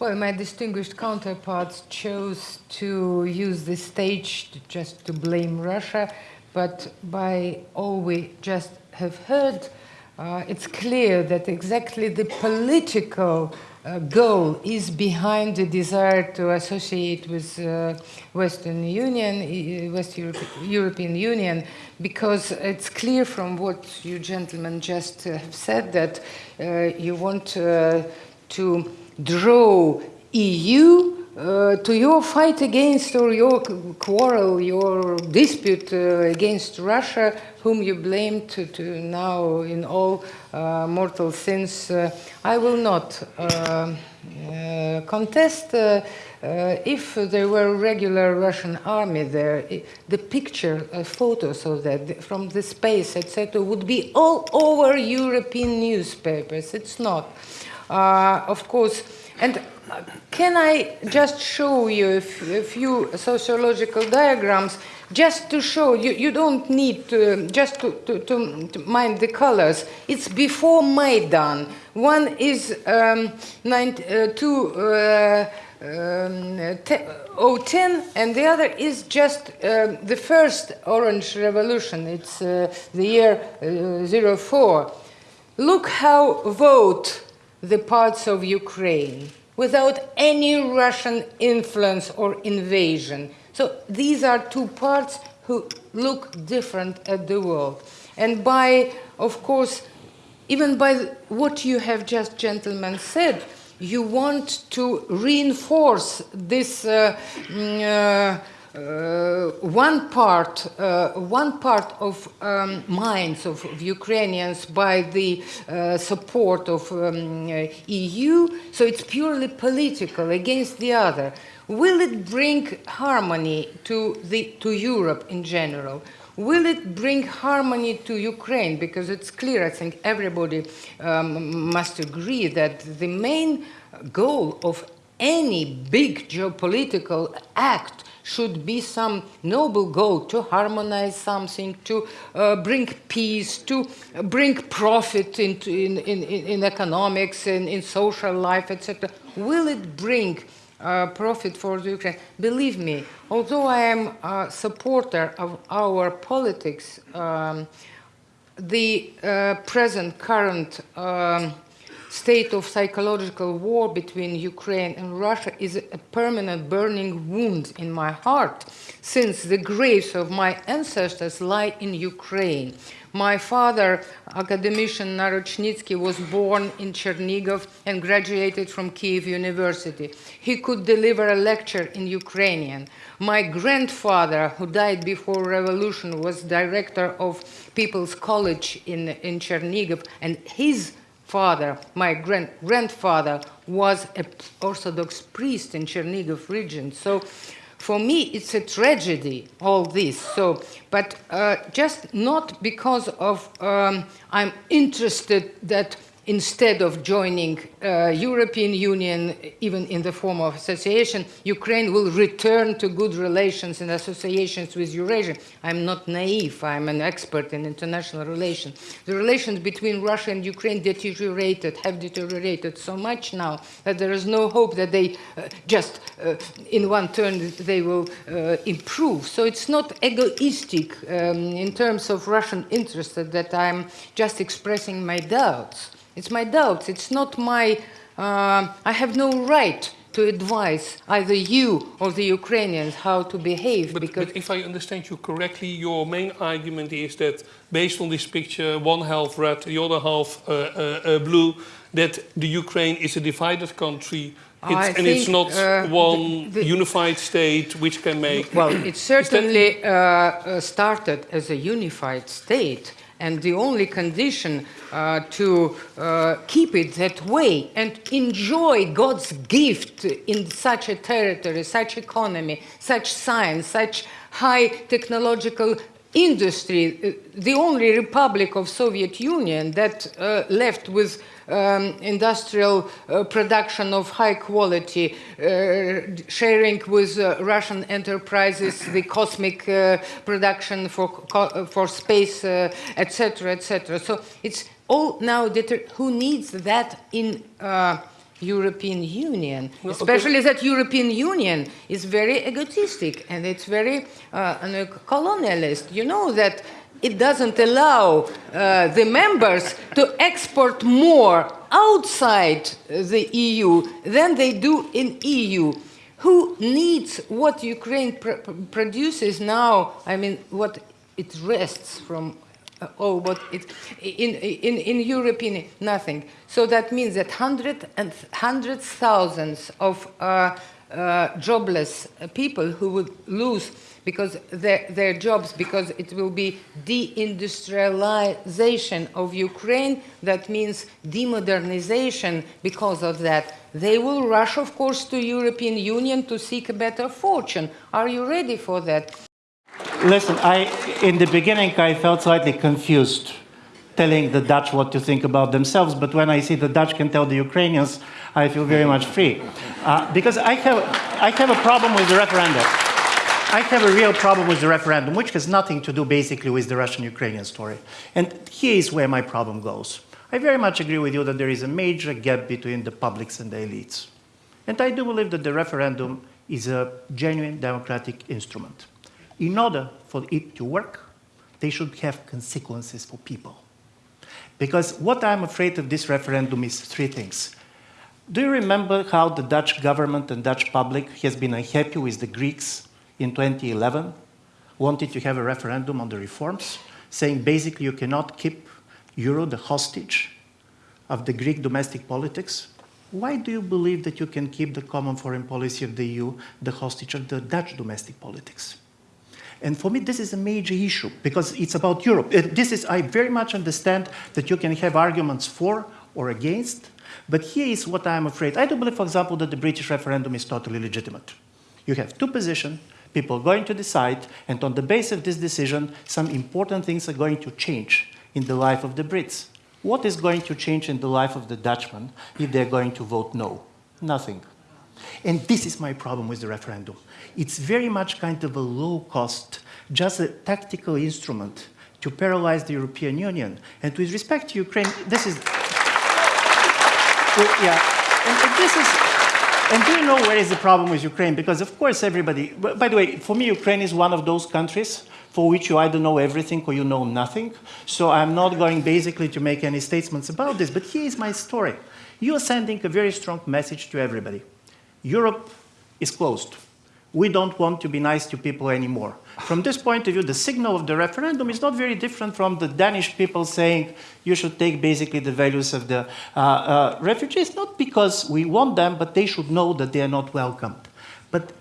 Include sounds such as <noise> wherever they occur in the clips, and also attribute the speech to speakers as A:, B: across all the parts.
A: Well, my distinguished counterparts chose to use the stage to just to blame Russia, but by all we just have heard, uh, it's clear that exactly the political uh, goal is behind the desire to associate with uh, Western Union, West Europe, European Union, because it's clear from what you gentlemen just uh, have said that uh, you want uh, to draw EU uh, to your fight against or your quarrel, your dispute uh, against Russia, whom you blame to, to now in all uh, mortal sins, uh, I will not uh, uh, contest. if there were a regular Russian army there, the picture, photos of that from the space, etc., would be all over European newspapers. It's not. Of course, and can I just show you a few sociological diagrams just to show you, you don't need to, just to, to, to, mind the colors. It's before Maidan. One is um, nine, uh, two, uh, um, 010 and the other is just uh, the first Orange Revolution. It's uh, the year uh, 04. Look how vote the parts of Ukraine without any Russian influence or invasion. So these are two parts who look different at the world. And by, of course, even by what you have just, gentlemen, said, you want to reinforce this uh, mm, uh, uh, one part, uh, one part of um, minds of, of, Ukrainians by the uh, support of um, EU, so it's purely political against the other. Will it bring harmony to, the, to Europe in general? Will it bring harmony to Ukraine? Because it's clear, I think everybody um, must agree that the main goal of any big geopolitical act should be some noble goal to harmonize something, to uh, bring peace, to bring profit into, in, in, in economics and in social life, etc. Will it bring uh, profit for the Ukraine? Believe me, although I am a supporter of our politics, um, the uh, present current um, state of psychological war between Ukraine and Russia is a permanent burning wound in my heart, since the graves of my ancestors lie in Ukraine. My father, academician Narochnitsky, was born in Chernigov and graduated from Kiev University. He could deliver a lecture in Ukrainian. My grandfather, who died before revolution, was director of People's College in, in Chernigov, and his father, my grand grandfather, was an Orthodox priest in Chernigov region. So for me, it's a tragedy, all this. So, but uh, just not because of um, I'm interested that instead of joining uh, European Union, even in the form of association, Ukraine will return to good relations and associations with Eurasia. I'm not naive, I'm an expert in international relations. The relations between Russia and Ukraine deteriorated, have deteriorated so much now that there is no hope that they uh, just uh, in one turn they will uh, improve. So it's not egoistic um, in terms of Russian interests that I'm just expressing my doubts. It's my doubts. It's not my, uh, I have no right to advise either you or the Ukrainians how to behave.
B: But, because but if I understand you correctly, your main argument is that based on this picture, one half red, the other half uh, uh, uh blue, that the Ukraine is a divided country it's, and it's not uh, one the, the, unified state which can make...
A: Well, it <clears throat> certainly uh, started as a unified state and the only condition uh, to uh, keep it that way and enjoy God's gift in such a territory, such economy, such science, such high technological industry, uh, the only republic of Soviet Union that uh, left with um, industrial uh, production of high quality, uh, sharing with uh, Russian enterprises the cosmic uh, production for, for space, etc., etc. So it's all now, who needs that in European Union,
B: Well, okay.
A: especially that European Union is very egotistic and it's very uh, colonialist. You know that it doesn't allow uh, the members to export more outside the EU than they do in EU. Who needs what Ukraine pr- pr- produces now? I mean, what it rests from oh, but it, in, in, in European, nothing. So that means that hundred and hundreds thousands of uh, uh, jobless uh, people who would lose because their, their jobs because it will be deindustrialization of Ukraine. That means demodernization because of that. They will rush, of course, to European Union to seek a better fortune. Are you ready for that?
C: Listen, I, in the beginning, I felt slightly confused telling the Dutch what to think about themselves, but when I see the Dutch can tell the Ukrainians, I feel very much free. Uh, because I have, I have a problem with the referendum. I have a real problem with the referendum, which has nothing to do basically with the Russian-Ukrainian story. And here is where my problem goes. I very much agree with you that there is a major gap between the publics and the elites. And I do believe that the referendum is a genuine democratic instrument. In order for it to work, they should have consequences for people. Because what I'm afraid of this referendum is three things. Do you remember how the Dutch government and Dutch public has been unhappy with the Greeks in 2011, wanted to have a referendum on the reforms, saying basically you cannot keep euro the hostage of the Greek domestic politics? Why do you believe that you can keep the common foreign policy of the EU the hostage of the Dutch domestic politics? And for me, this is a major issue because it's about Europe. Uh, This is, I very much understand that you can have arguments for or against, but here is what I'm afraid. I do believe, for example, that the British referendum is totally legitimate. You have two positions, people are going to decide, and on the basis of this decision, some important things are going to change in the life of the Brits. What is going to change in the life of the Dutchman if they're going to vote no? Nothing. And this is my problem with the referendum. It's very much kind of a low cost, just a tactical instrument to paralyze the European Union. And with respect to Ukraine, this is. Yeah, and, and this is. And do you know where is the problem with Ukraine? Because of course everybody. By the way, for me, Ukraine is one of those countries for which you either know everything or you know nothing. So I'm not going basically to make any statements about this. But here is my story. You are sending a very strong message to everybody. Europe is closed. We don't want to be nice to people anymore. From this point of view, the signal of the referendum is not very different from the Danish people saying you should take basically the values of the uh, uh, refugees, not because we want them, but they should know that they are not welcomed. But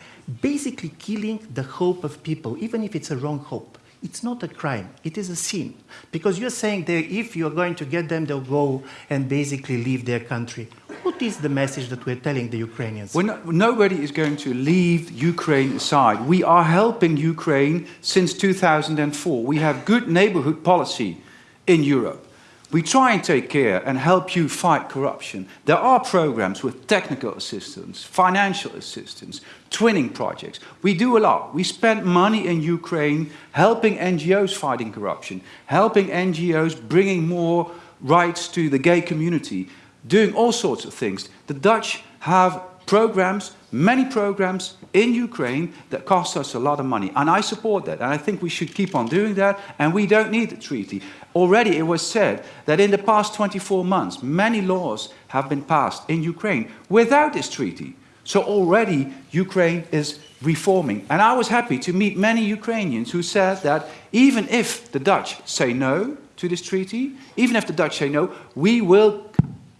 C: basically killing the hope of people, even if it's a wrong hope, it's not a crime, it is a sin. Because you're saying that if you're going to get them, they'll go and basically leave their country. What is the message that we're telling the Ukrainians?
D: We're no, nobody is going to leave Ukraine aside. We are helping Ukraine since 2004. We have good neighborhood policy in Europe. We try and take care and help you fight corruption. There are programs with technical assistance, financial assistance, twinning projects. We do a lot. We spend money in Ukraine helping NGOs fighting corruption, helping NGOs bringing more rights to the gay community, doing all sorts of things. The Dutch have programs, many programs in Ukraine that cost us a lot of money. And I support that. And I think we should keep on doing that. And we don't need the treaty. Already it was said that in the past 24 months, many laws have been passed in Ukraine without this treaty. So already Ukraine is reforming. And I was happy to meet many Ukrainians who said that even if the Dutch say no to this treaty, even if the Dutch say no, we will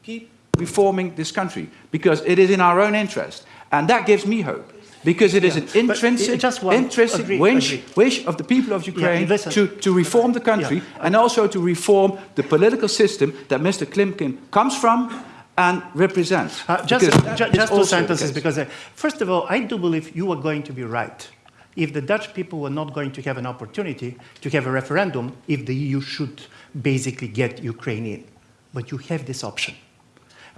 D: keep reforming this country because it is in our own interest. And that gives me hope. Because it is
C: Yeah,
D: an intrinsic,
C: just
D: intrinsic
C: agree,
D: wish,
C: agree.
D: wish of the people of Ukraine
C: listen.
D: to, to reform the country
C: Yeah.
D: and also to reform the political system that Mr. Klimkin comes from and represents.
C: Uh, just
D: Because that
C: ju-
D: is
C: just two sentences, because uh, first of all, I do believe you are going to be right. If the Dutch people were not going to have an opportunity to have a referendum, if the EU should basically get Ukraine in, but you have this option.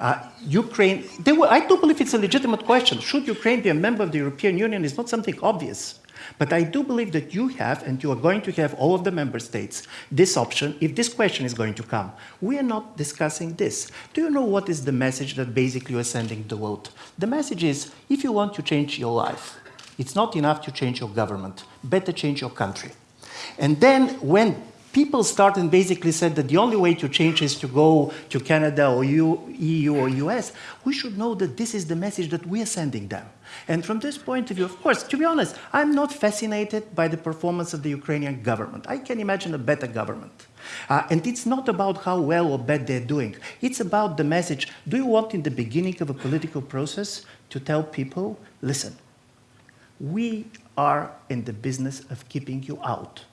C: Uh, Ukraine, were, I do believe it's a legitimate question. Should Ukraine be a member of the European Union? Is not something obvious. But I do believe that you have, and you are going to have all of the member states, this option if this question is going to come. We are not discussing this. Do you know what is the message that basically you are sending the world? The message is if you want to change your life, it's not enough to change your government, better change your country. And then when people start and basically said that the only way to change is to go to Canada or EU, EU or US, we should know that this is the message that we are sending them. And from this point of view, of course, to be honest, I'm not fascinated by the performance of the Ukrainian government. I can imagine a better government. Uh, and it's not about how well or bad they're doing. It's about the message. Do you want in the beginning of a political process to tell people, listen, we are in the business of keeping you out.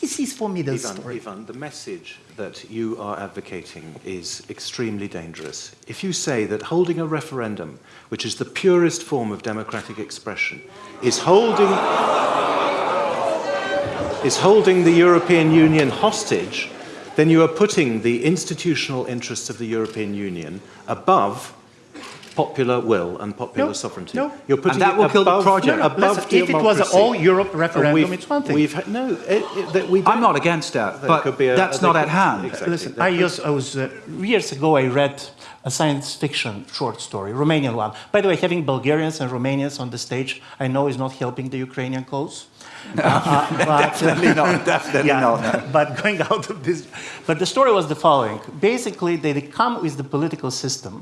C: This is for me the
E: Ivan,
C: story.
E: Ivan, the message that you are advocating is extremely dangerous. If you say that holding a referendum, which is the purest form of democratic expression, is holding, is holding the European Union hostage, then you are putting the institutional interests of the European Union above popular will and popular
C: No,
E: sovereignty.
C: no.
E: You're putting
D: And that
E: it
D: will kill the project.
C: No, no,
E: above
C: listen, if it was an all Europe referendum,
E: we've-
C: it's one thing.
E: We've had, no, it, it, that we
D: I'm
E: don't-
D: against that,
E: There
D: but
E: could be a-
D: that's
E: there
D: not at hand.
E: Exactly.
C: Listen, I, used, I was uh, years ago. I read a science fiction short story, Romanian one. By the way, having Bulgarians and Romanians on the stage, I know is not helping the Ukrainian cause. <laughs> Uh, uh, but,
D: Definitely not, <laughs> definitely
C: yeah,
D: not. <laughs>
C: but going out of this, but the story was the following. Basically, they come with the political system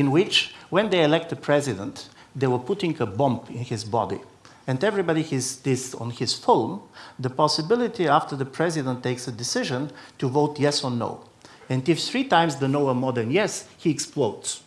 C: in which, when they elect a president, they were putting a bomb in his body. And everybody has this on his phone, the possibility after the president takes a decision to vote yes or no. And if three times the no are more than yes, he explodes.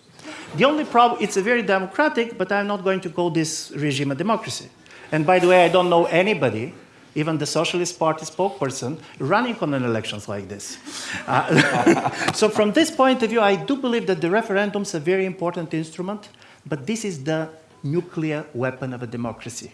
C: The only problem, it's a very democratic, but I'm not going to call this regime a democracy. And by the way, I don't know anybody, even the Socialist Party spokesperson, running on an elections like this. <laughs> Uh, <laughs> so from this point of view, I do believe that the referendum is a very important instrument, but this is the nuclear weapon of a democracy.